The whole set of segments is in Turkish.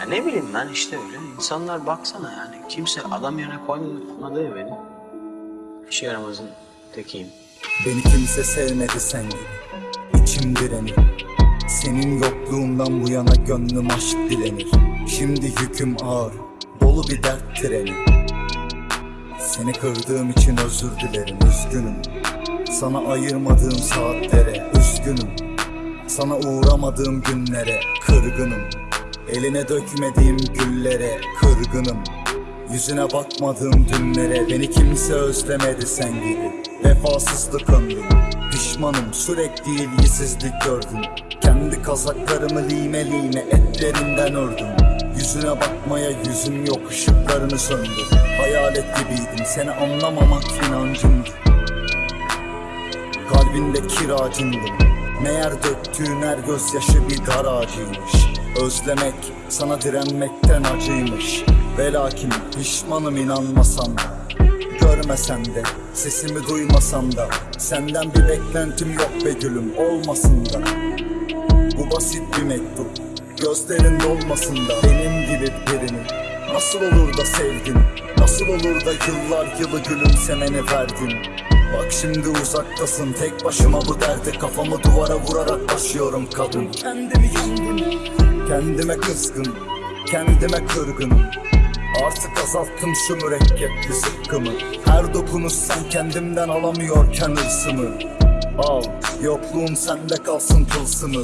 Ya ne bileyim ben işte öyle. İnsanlar baksana yani. Kimse adam yerine koymadı ya beni. İşe yaramazın tekiyim. Beni kimse sevmedi sen gibi İçim direnir Senin yokluğundan bu yana gönlüm aşk dilenir Şimdi yüküm ağır Dolu bir dert treni Seni kırdığım için özür dilerim Üzgünüm Sana ayırmadığım saatlere Üzgünüm Sana uğramadığım günlere Kırgınım Eline dökmediğim güllere Kırgınım. Yüzüne bakmadığım dünlere Beni kimse özlemedi sen gibi. Vefasızlık ömrüm Pişmanım sürekli ilgisizlik gördüm. Kendi kazaklarımı lime lime etlerinden ördüm. Yüzüne bakmaya yüzüm yok ışıklarını söndür Hayalet gibiydim seni anlamamak inancımdı. Kalbinde kiracındım Meğer döktüğün her gözyaşı bir dar ağacıymış Özlemek sana direnmekten acıymış. Ve lakin pişmanım inanmasam da Görmesen de sesimi duymasam da Senden bir beklentim yok be gülüm olmasın da. Bu basit bir mektup Gözlerin dolmasın da. Benim gibi birini Nasıl olur da sevdin Nasıl olur da yıllar yılı gülümsemeni verdin Bak şimdi uzaktasın tek başıma bu derde Kafamı duvara vurarak başlıyorum kadın. Kendimi yendim Kendime kızgın Kendime kırgınım Artık azalttım şu mürekkepli zıkkımı. Her dokunuş sen kendimden alamıyorken hırsımı. Al yokluğum sende kalsın tılsımı.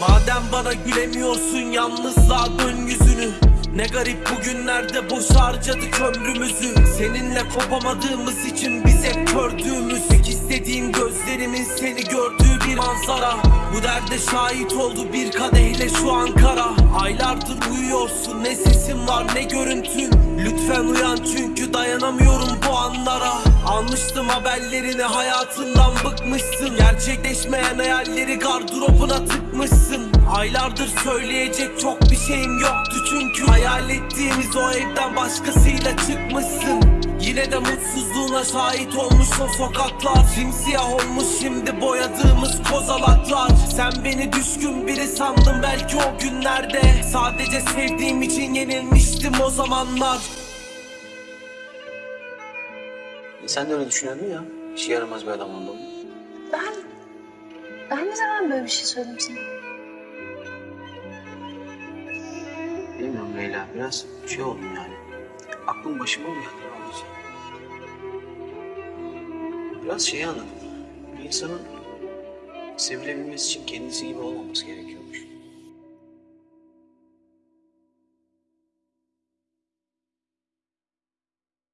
Madem bana gülemiyorsun yalnızlığa dön yüzünü Ne garip bugünlerde boş harcadık ömrümüzü Seninle kopamadığımız için biz hep gördüğümüz Tek istediğim gözlerimin seni gördüğü bir manzara. Bu derde şahit oldu bir kadehle şu Ankara. Aylardır uyuyorsun ne sesin var ne görüntün. Lütfen uyan çünkü dayanamıyorum bu anlara. Almıştım haberlerini hayatından bıkmışsın. Gerçekleşmeyen hayalleri gardırobuna tıkmışsın Aylardır söyleyecek çok bir şeyim yoktu çünkü Hayal ettiğimiz o evden başkasıyla çıkmışsın Yine de mutsuzluğuna şahit olmuş o sokaklar Simsiyah olmuş şimdi boyadığımız kozalaklar Sen beni düşkün biri sandın belki o günlerde Sadece sevdiğim için yenilmiştim o zamanlar E sen de öyle düşünüyordun ya. İşe yaramaz bir adam olduğumu. Ben... Ben ne zaman böyle bir şey söyledim sana? Biraz şey oldum yani. Aklım başıma mı geldi ne? Biraz şeyi anladım. Bir insanın sevilebilmesi için kendisi gibi olmaması gerekiyor.